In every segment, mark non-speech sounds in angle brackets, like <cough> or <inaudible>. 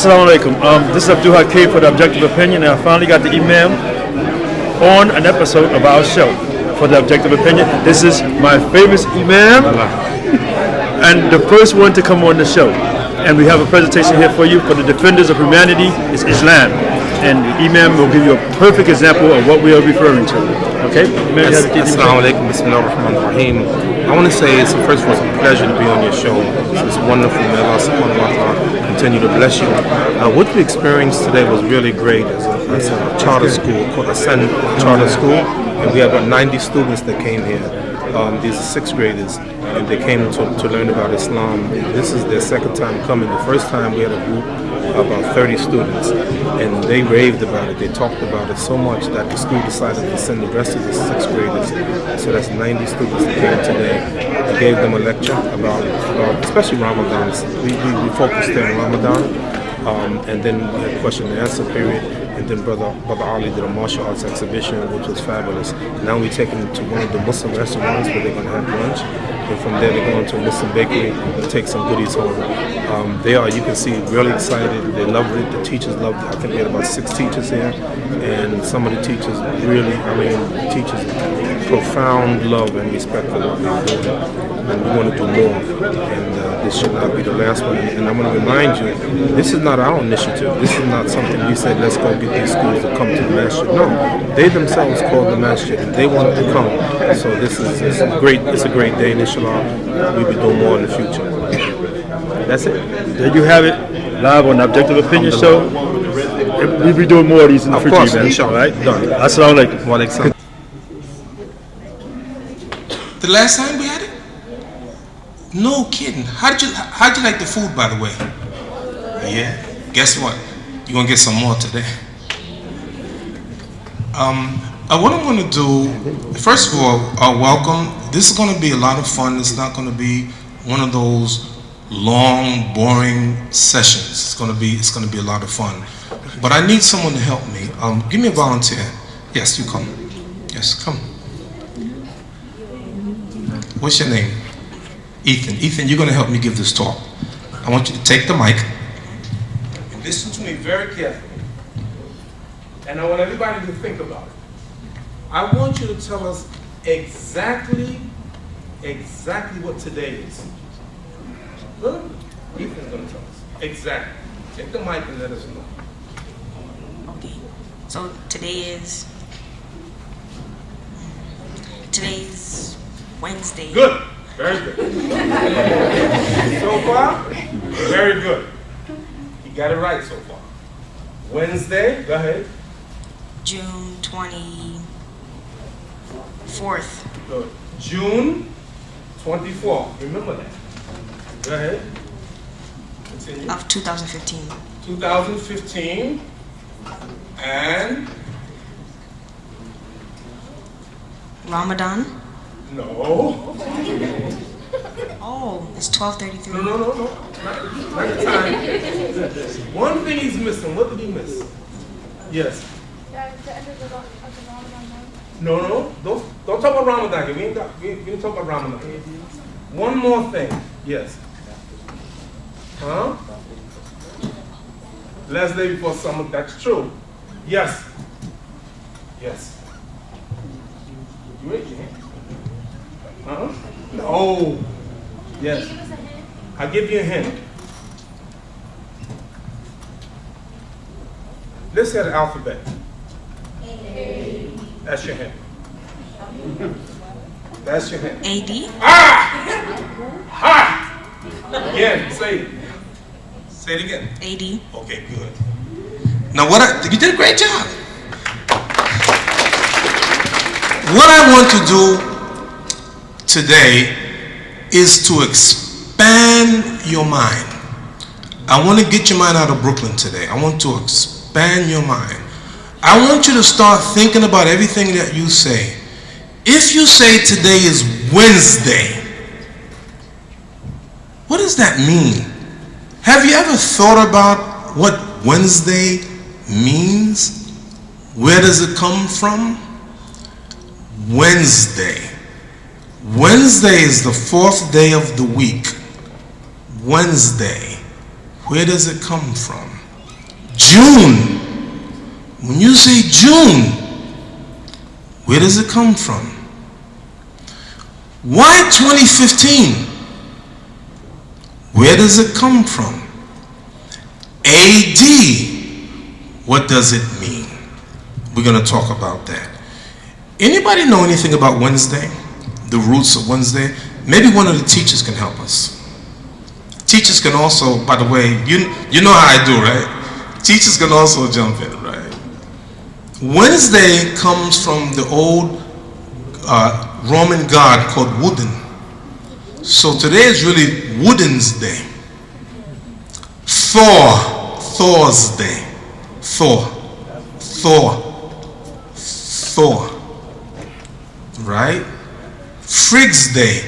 Assalamu alaikum. Um, this is Abdul Hakim for the Objective Opinion, and I finally got the email on an episode of our show for the Objective Opinion. This is my famous imam and the first one to come on the show. And we have a presentation here for you for the defenders of humanity is Islam. And the imam will give you a perfect example of what we are referring to. Okay? Assalamu alaikum, bismillah ar-Rahman ar-Rahim. I want to say it's first of all, it's a pleasure to be on your show. It's wonderful. May Allah subhanahu wa ta'ala continue to bless you. Uh, what we experienced today was really great. as a, it's a charter school called Ascend Charter School. And we have about 90 students that came here. Um, these are sixth graders, and they came to, to learn about Islam. This is their second time coming. The first time we had a group of about 30 students, and they raved about it. They talked about it so much that the school decided to send the rest of the sixth graders. So that's 90 students that came today. I gave them a lecture about, about especially Ramadan. We, we, we focused on Ramadan. Um, and then we had question and answer period, and then brother brother Ali did a martial arts exhibition, which was fabulous. Now we take them to one of the Muslim restaurants where they're gonna have lunch, and from there they go into to Muslim bakery and take some goodies home. Um, they are, you can see, really excited. They loved it. The teachers loved it. I think we had about six teachers here, and some of the teachers really, I mean, teachers profound love and respect for what they're doing, and we want to do more. And uh, this should not be the last one. And I'm going to remind you, this is not our initiative. This is not something we said, let's go get these schools to come to the masjid. No, they themselves called the masjid, and they wanted to come. So this is, this is great. It's a great day, and inshallah, we'll be doing more in the future. That's it. There you have it, live on the Objective Opinion Show. We'll be doing more of these in the Of future, course, man. inshallah. All right? Done. Assalamu alaikum. Wa alaikum salam. The last time we had it? No kidding. How'd you how'd you like the food by the way? Yeah. Guess what? You're gonna get some more today. Um uh, what I'm gonna do, first of all, uh, welcome. This is gonna be a lot of fun. It's not gonna be one of those long, boring sessions. It's gonna be it's gonna be a lot of fun. But I need someone to help me. Um, give me a volunteer. Yes, you come. Yes, come. What's your name? Ethan. Ethan, you're going to help me give this talk. I want you to take the mic and listen to me very carefully. And I want everybody to think about it. I want you to tell us exactly, exactly what today is. Good? Ethan's going to tell us. Exactly. Take the mic and let us know. Okay. So today is today's Wednesday. Good. Very good. so far, very good. You got it right so far. Wednesday, go ahead. June twenty fourth. Good. June 24th. Remember that. Go ahead. Continue. of 2015. 2015. And Ramadan. no. <laughs> Oh, it's 12:33. No, no, no, no. Not, not the time. One thing he's missing. What did he miss? Yes. Yeah, the end of the, of the Ramadan month. No, no, don't don't talk about Ramadan. We ain't got, we, we didn't talk about Ramadan. One more thing. Yes. Huh? Last day before summer. That's true. Yes. Yes. You raise your hand. Huh? No. Yes. I'll give you a hint. Let's say the alphabet. That's your hint. That's your hint. AD. Ah! Again, say it. Say it again. AD. Okay, good. Now, what I, you did a great job. What I want to do today is to expand your mind. I want to get your mind out of Brooklyn today. I want to expand your mind. I want you to start thinking about everything that you say. If you say today is Wednesday, what does that mean? Have you ever thought about what Wednesday means? Where does it come from? Wednesday. Wednesday is the fourth day of the week. Wednesday. Where does it come from? June. When you say June, where does it come from? Why 2015? Where does it come from? AD, what does it mean? We're going to talk about that. Anybody know anything about Wednesday? The roots of Wednesday? Maybe one of the teachers can help us. Teachers can also, by the way, you, you know how I do, right? Teachers can also jump in? Wednesday comes from the old uh, Roman god called Woden. So today is really Woden's day. Thor, Thor's day. Thor, Thor, Thor. Right? Frigg's day.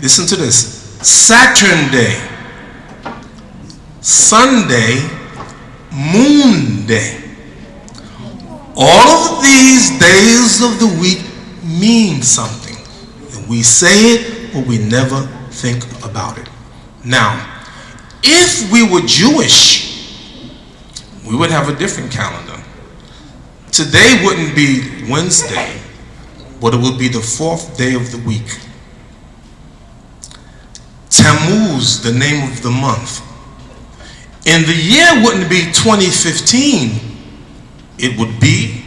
Listen to this. Saturn day. Sunday, Moon day. All of these days of the week mean something. And we say it, but we never think about it. Now, if we were Jewish, we would have a different calendar. Today wouldn't be Wednesday, but it would be the fourth day of the week. Tammuz, the name of the month. And the year wouldn't be 2015, it would be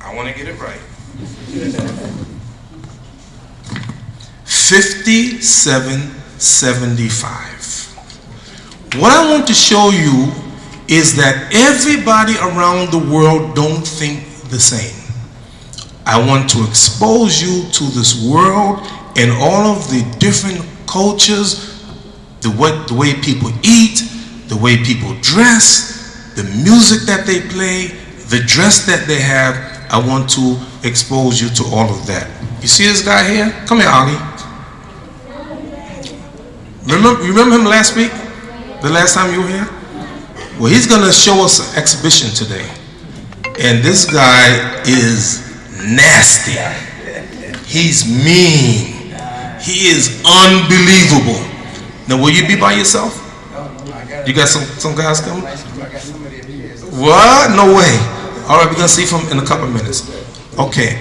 I want to get it right. 5775. What I want to show you is that everybody around the world don't think the same. I want to expose you to this world and all of the different cultures, the way, the way people eat, the way people dress, the music that they play, the dress that they have. I want to expose you to all of that. You see this guy here? Come here, Ali. Remember, remember him last week? The last time you were here? Well, he's going to show us an exhibition today. And this guy is nasty. He's mean. He is unbelievable. Now, will you be by yourself? You got some, some guys coming? What? No way. All right, we're going to see from in a couple minutes. Okay.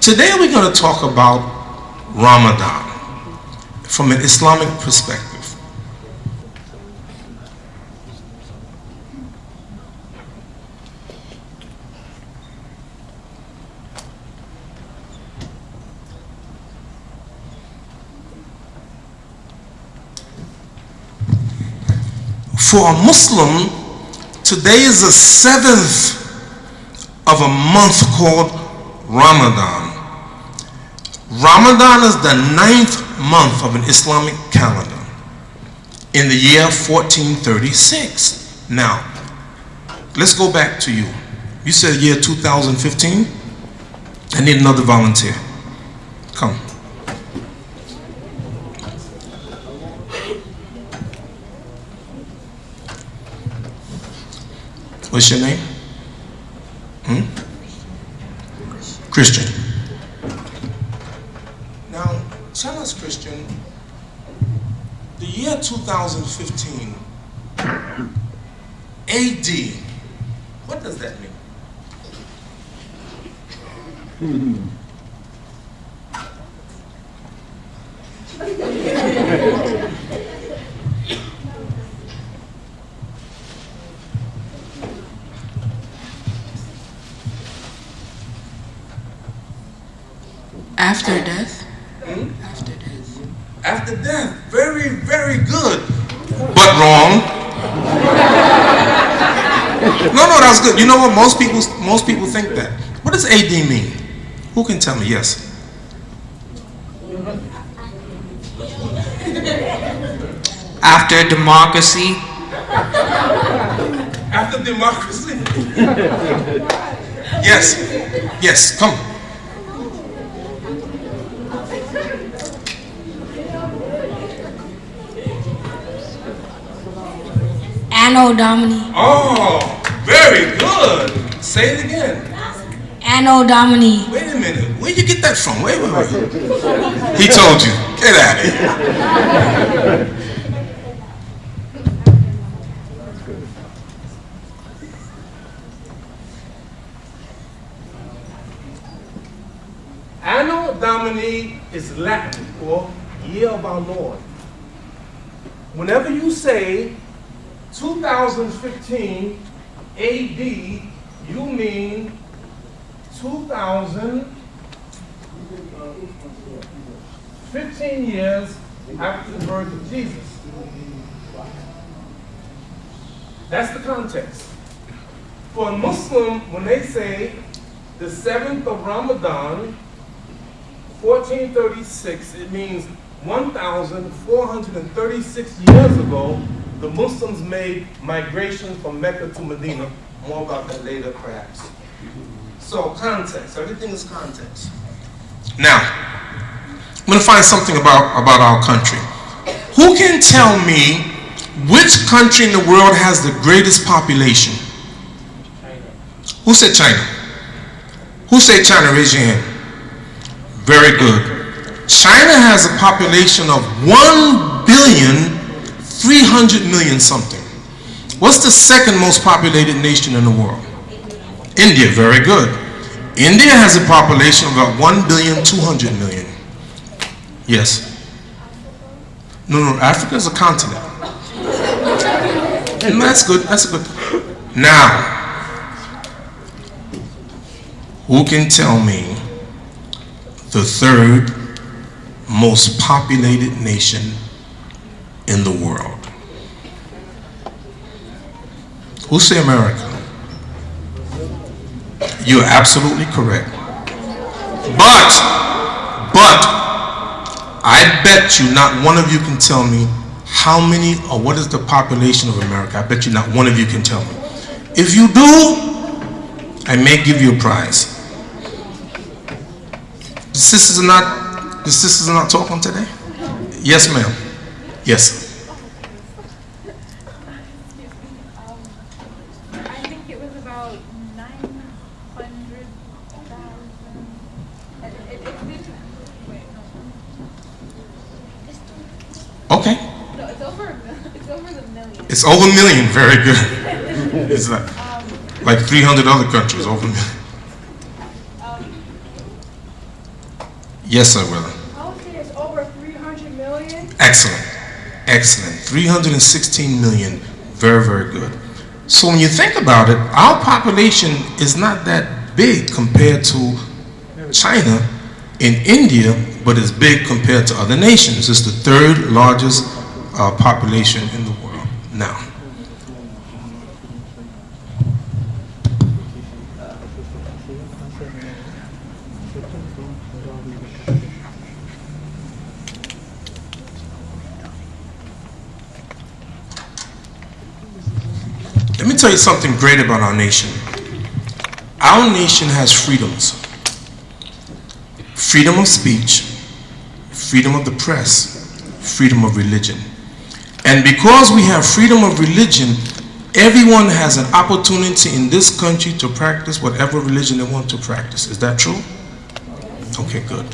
Today we're going to talk about Ramadan from an Islamic perspective. For a Muslim, today is the seventh of a month called Ramadan. Ramadan is the ninth month of an Islamic calendar in the year 1436. Now, let's go back to you. You said year 2015? I need another volunteer. Come. What's your name? Hmm? Christian. Now, tell us, Christian, the year 2015, AD, what does that mean? <laughs> After death? After death. After death. Very, very good. But wrong. no, no, that's good. You know what? Most people, most people think that. What does AD mean? Who can tell me? Yes. After democracy? After democracy. <laughs> yes. Yes. Come. Anno Domini. Oh, very good. Say it again. Anno Domini. Wait a minute. Where'd you get that from? Wait, wait, wait. He told you. Get out of here. Anno Domini is Latin for year of our Lord. Whenever you say 2015 AD, you mean 2000, 15 years after the birth of Jesus. That's the context. For a Muslim, when they say the seventh of Ramadan, 1436, it means 1,436 years ago, the Muslims made migration from Mecca to Medina. More about that later, perhaps. So, context. Everything is context. Now, I'm going to find something about, about our country. Who can tell me which country in the world has the greatest population? China. Who said China? Who said China? Raise your hand. Very good. China has a population of 1 billion 300 million something. What's the second most populated nation in the world? India, very good. India has a population of about 1 billion 200 million. Yes. No, no, Africa is a continent. And that's good, that's good. Now, who can tell me the third most populated nation in the world? Who say America? You're absolutely correct. But, but, I bet you not one of you can tell me how many or what is the population of America. I bet you not one of you can tell me. If you do, I may give you a prize. The sisters are not, the sisters are not talking today? Yes, ma'am. Yes. I think it was about nine hundred thousand. It, it, it didn't, wait, no. Okay. No, it's over, a it's over the million. It's over a million. Very good. <laughs> It's um, like, like 300 other countries over a million. Um, yes, sir, brother. I would say it's over three hundred million. Excellent. Excellent. 316 million. Very, very good. So when you think about it, our population is not that big compared to China and India, but it's big compared to other nations. It's the third largest uh, population in the world now. Tell you something great about our nation. Our nation has freedoms freedom of speech, freedom of the press, freedom of religion. And because we have freedom of religion, everyone has an opportunity in this country to practice whatever religion they want to practice. Is that true? Okay, good.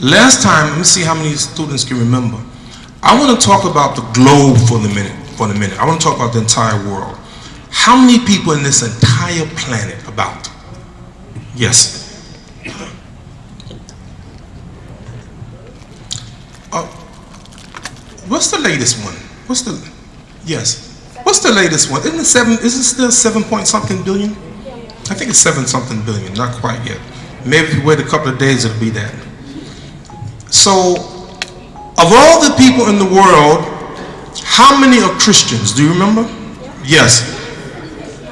Last time, let me see how many students can remember. I want to talk about the globe for the minute. For the minute, I want to talk about the entire world. How many people in this entire planet about? Yes. Uh, what's the latest one? What's the yes? What's the latest one? Isn't it seven? Is it still seven point something billion? I think it's seven something billion. Not quite yet. Maybe if you wait a couple of days, it'll be that. So, of all the people in the world, how many are Christians? Do you remember? Yes.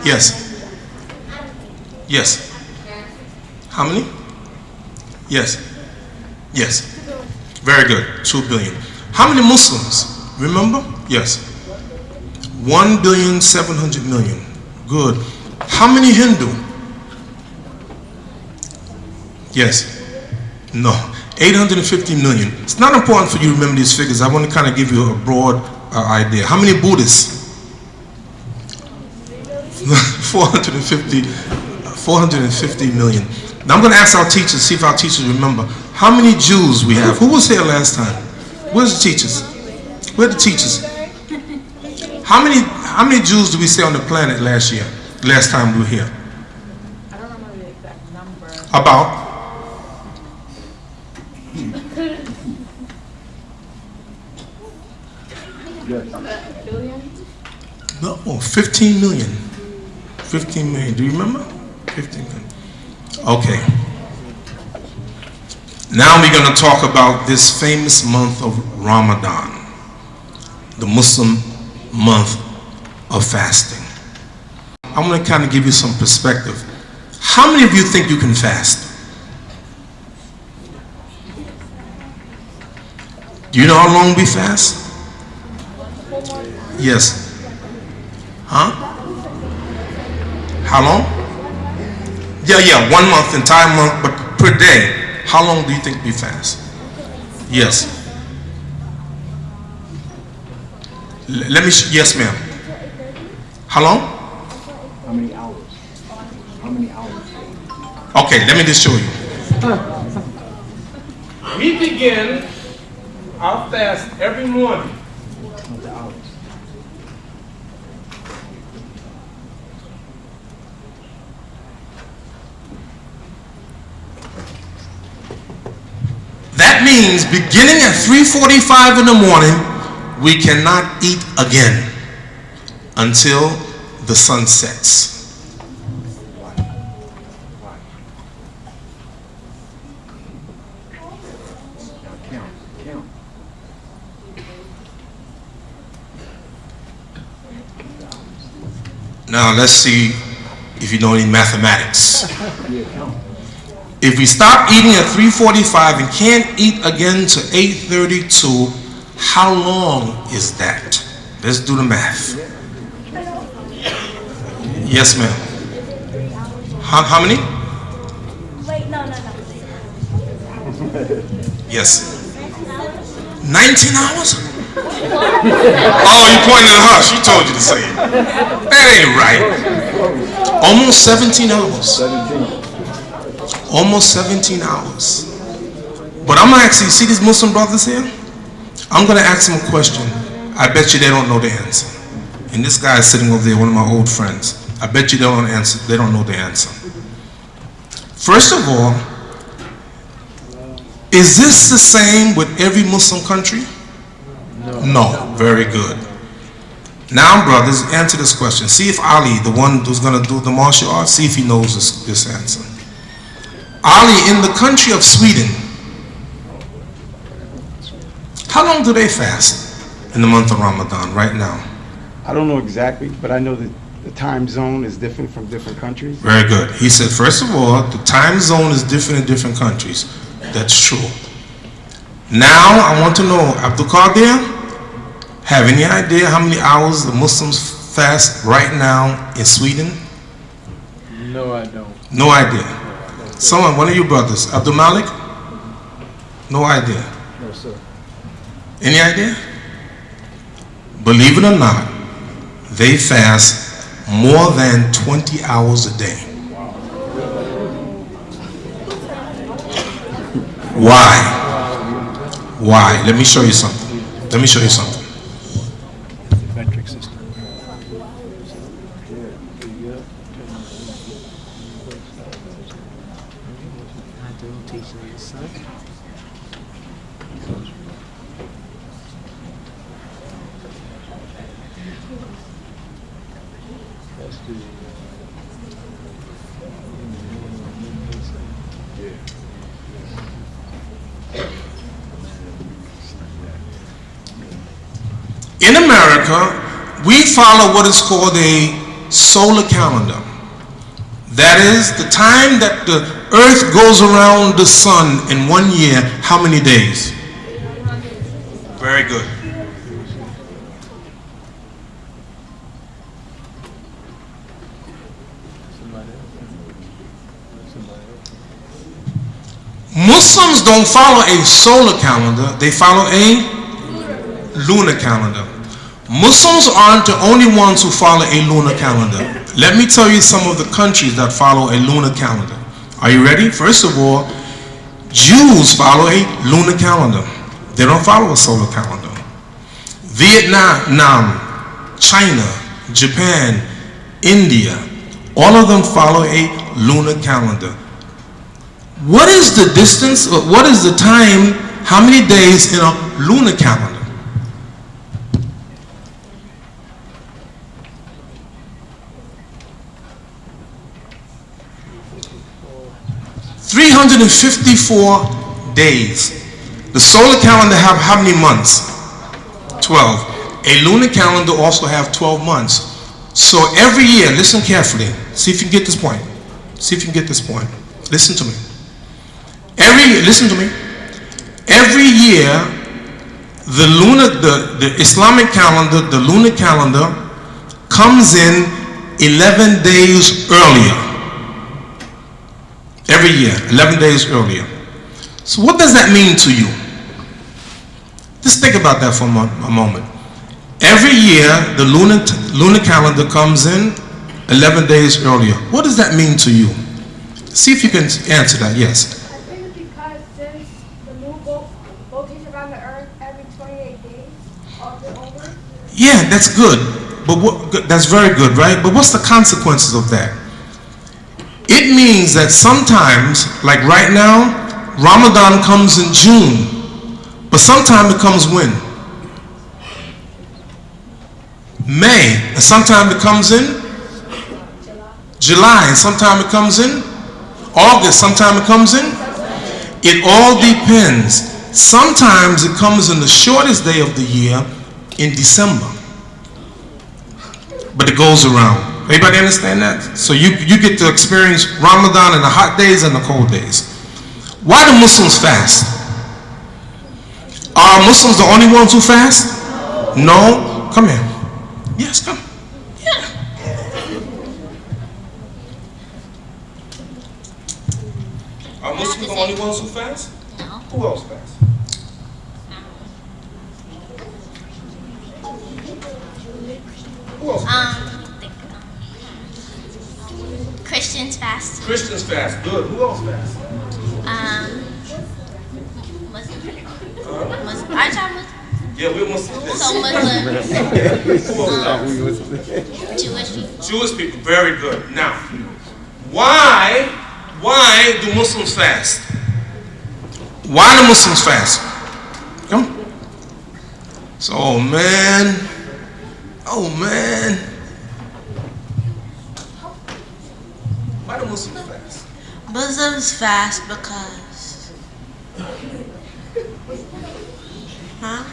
Yes. Yes. How many? Yes. Yes. Very good. Two billion. How many Muslims? Remember? Yes. One billion seven hundred million. Good. How many Hindu? Yes. No. 850 million. It's not important for you to remember these figures. I want to kind of give you a broad uh, idea. How many Buddhists? <laughs> 450, 450 million. Now I'm going to ask our teachers, see if our teachers remember how many Jews we have. Who was here last time? Where's the teachers? Where are the teachers? How many how many Jews did we say on the planet last year? Last time we were here? I don't remember the exact number. About Billion? no, 15 million. 15 million. Do you remember? 15 million. Okay. Now we're going to talk about this famous month of Ramadan, the Muslim month of fasting. I'm going to kind of give you some perspective. How many of you think you can fast? Do you know how long we fast? Yes. Huh? How long? Yeah, yeah, one month, entire month, but per day. How long do you think we fast? Yes. L- let me, sh- yes, ma'am. How long? How many hours? How many hours? Okay, let me just show you. We begin our fast every morning. Not the hours. That means beginning at 3:45 in the morning, we cannot eat again until the sun sets. Now let's see if you know any mathematics. Yeah, count. If we stop eating at 3:45 and can't eat again to 8:32, how long is that? Let's do the math. Yes, ma'am. How, how many? Wait, no, no, no. Yes. 19 hours? oh, you pointed at her. She told you to say it. That ain't right. Almost 17 hours. Seventeen. Almost 17 hours. But I'm gonna ask you, see these Muslim brothers here. I'm gonna ask them a question. I bet you they don't know the answer. And this guy is sitting over there, one of my old friends. I bet you they don't answer. They don't know the answer. First of all, is this the same with every Muslim country? No. Very good. Now, brothers, answer this question. See if Ali, the one who's going to do the martial arts, see if he knows this, this answer. Ali, in the country of Sweden, how long do they fast in the month of Ramadan right now? I don't know exactly, but I know that the time zone is different from different countries. Very good. He said, first of all, the time zone is different in different countries. That's true. Now, I want to know, Abdul Qadir, have any idea how many hours the Muslims fast right now in Sweden? No, I don't. No idea. Someone, one of you brothers, Abdul Malik? No idea. No, sir. Any idea? Believe it or not, they fast more than 20 hours a day. Why? Why? Let me show you something. Let me show you something. Metric system. In America, we follow what is called a solar calendar. That is the time that the earth goes around the sun in one year, how many days? Very good. Muslims don't follow a solar calendar, they follow a lunar calendar. Muslims aren't the only ones who follow a lunar calendar. Let me tell you some of the countries that follow a lunar calendar. Are you ready? First of all, Jews follow a lunar calendar. They don't follow a solar calendar. Vietnam, China, Japan, India, all of them follow a lunar calendar. What is the distance, what is the time, how many days in a lunar calendar? 354 days. The solar calendar have how many months? 12. A lunar calendar also have 12 months. So every year, listen carefully. See if you can get this point. See if you can get this point. Listen to me. Every listen to me. Every year, the lunar, the, the Islamic calendar, the lunar calendar, comes in 11 days earlier. Every year, 11 days earlier. So what does that mean to you? Just think about that for a, moment. Every year, the lunar, lunar calendar comes in 11 days earlier. What does that mean to you? See if you can answer that, yes. I think because since the moon rotates around the earth every 28 days, all over, Yeah, that's good. But what, that's very good, right? But what's the consequences of that? It means that sometimes, like right now, Ramadan comes in June, but sometime it comes when? May, and sometime it comes in July, and sometime it comes in August, sometime it comes in. It all depends. Sometimes it comes in the shortest day of the year in December. But it goes around. Everybody understand that? So you, you get to experience Ramadan in the hot days and the cold days. Why do Muslims fast? Are Muslims the only ones who fast? No? Come here. Yes, come. Are Muslims the only ones who fast? No. Who else fasts? Who else fasts? Um, Christians fast. Christians fast. Good. Who else fasts? Um, Muslim. Muslim. Our time was Yeah, we're Muslims. so <laughs> Muslims, Who? Jewish people. Jewish people. Very good. Now, why, why do Muslims fast? Why do Muslims fast? Come. So, oh man, oh man. Why do Muslims fast? Muslims fast because. Huh?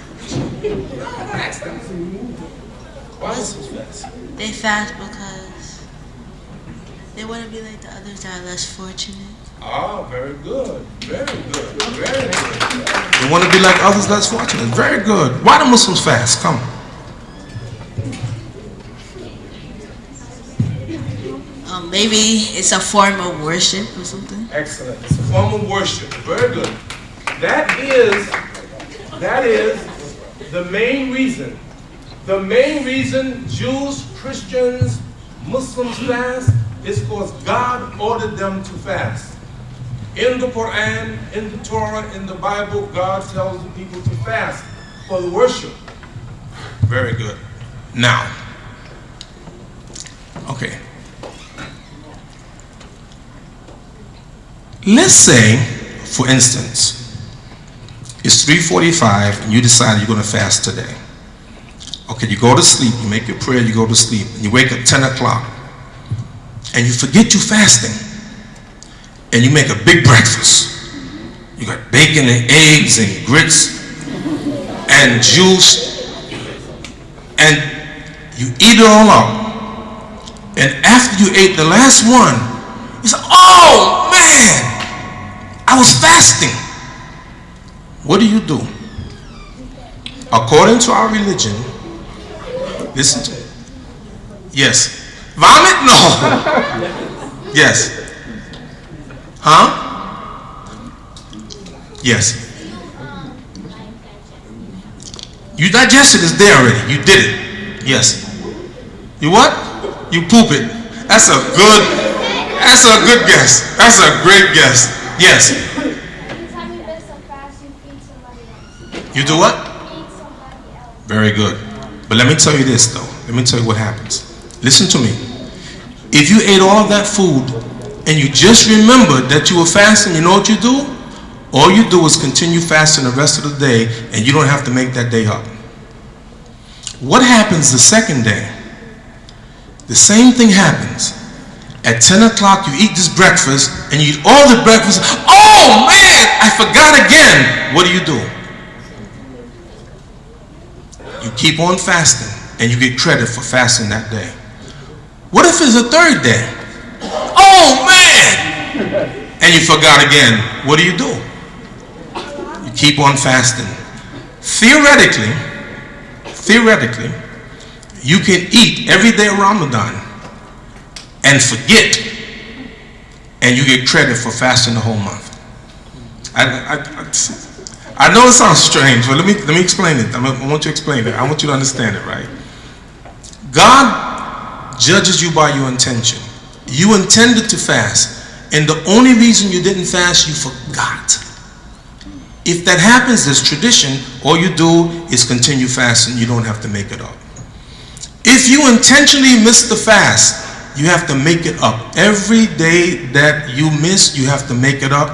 Why Muslims fast? They fast because they want to be like the others that are less fortunate. Ah, very good. Very good. Very good. You want to be like others less fortunate. Very good. Why do Muslims fast? Come. Maybe it's a form of worship or something. Excellent. It's a form of worship. Very good. That is, that is the main reason. The main reason Jews, Christians, Muslims fast is because God ordered them to fast. In the Quran, in the Torah, in the Bible, God tells the people to fast for the worship. Very good. Now, okay. Let's say, for instance, it's 3:45 and you decide you're going to fast today. Okay, you go to sleep, you make your prayer, you go to sleep, and you wake up 10 o'clock, and you forget you're fasting, and you make a big breakfast. You got bacon and eggs and grits and juice, and you eat it all up. And after you ate the last one, you say, "Oh man, I was fasting." What do you do? According to our religion, listen to me. Yes. Vomit? No. <laughs> yes. Huh? Yes. You digested it's there already. You did it. Yes. You what? You poop it. That's a good, That's a good guess. That's a great guess. Yes. You miss a fast, you feed somebody else. You do what? Feed somebody else. Very good. But let me tell you this though. Let me tell you what happens. Listen to me. If you ate all of that food and you just remembered that you were fasting, you know what you do? All you do is continue fasting the rest of the day and you don't have to make that day up. What happens the second day? The same thing happens. At 10 o'clock, you eat this breakfast and you eat all the breakfast. Oh man, I forgot again. What do you do? You keep on fasting and you get credit for fasting that day. What if it's a third day? Oh man! And you forgot again. What do you do? You keep on fasting. Theoretically, theoretically, you can eat every day of Ramadan and forget, and you get credit for fasting the whole month. I, I, I, I know it sounds strange, but let me, let me explain it. I want you to explain it. I want you to understand it, right? God judges you by your intention. You intended to fast, and the only reason you didn't fast, you forgot. If that happens, there's tradition. All you do is continue fasting. You don't have to make it up. If you intentionally miss the fast, you have to make it up. Every day that you miss, you have to make it up.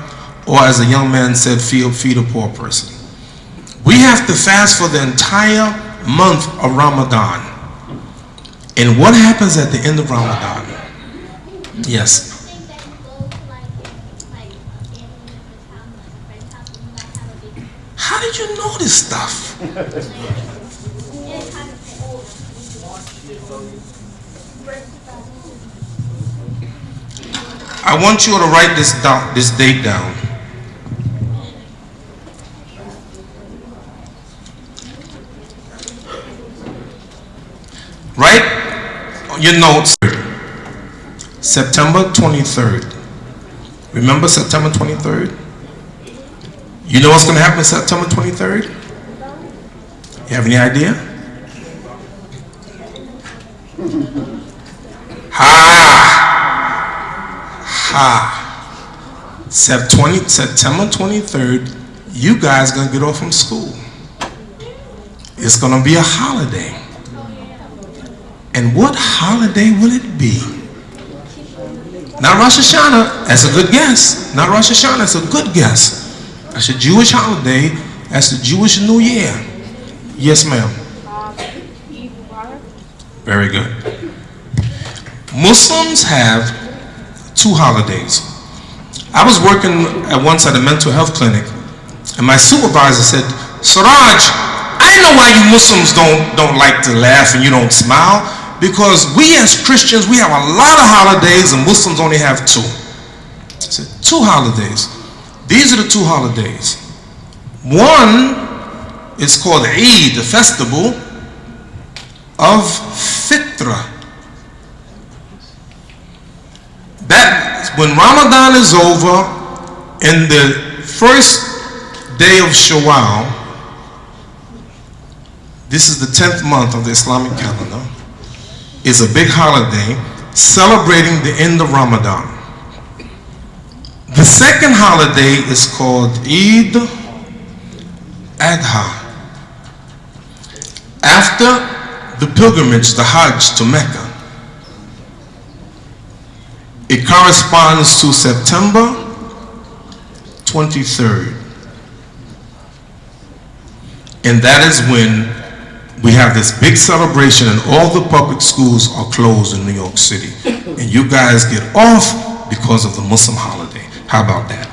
Or as a young man said, feed, feed a poor person. We have to fast for the entire month of Ramadan. And what happens at the end of Ramadan? Yes. How did you know this stuff? <laughs> I want you to write this down, this date down. Write your notes September 23rd. Remember September 23rd? You know what's going to happen September 23rd? You have any idea? <laughs> Ha! Ha! Sep 20, September 23rd, you guys to get off from school. It's to be a holiday. And what holiday will it be? Not Rosh Hashanah, that's a good guess. Not Rosh Hashanah, that's a good guess. That's a Jewish holiday, that's the Jewish New Year. Yes, ma'am. Very good. Muslims have two holidays. I was working at once at a mental health clinic, and my supervisor said, Siraj, I know why you Muslims don't, don't like to laugh and you don't smile because we as Christians, we have a lot of holidays and Muslims only have two. I said, two holidays. These are the two holidays. One is called Eid, the festival of Fitra. That, when Ramadan is over, in the first day of Shawwal, this is the 10th month of the Islamic calendar, is a big holiday celebrating the end of Ramadan. The second holiday is called Eid Adha. After the pilgrimage, the Hajj to Mecca, it corresponds to September 23rd. And that is when we have this big celebration and all the public schools are closed in New York City. And you guys get off because of the Muslim holiday. How about that?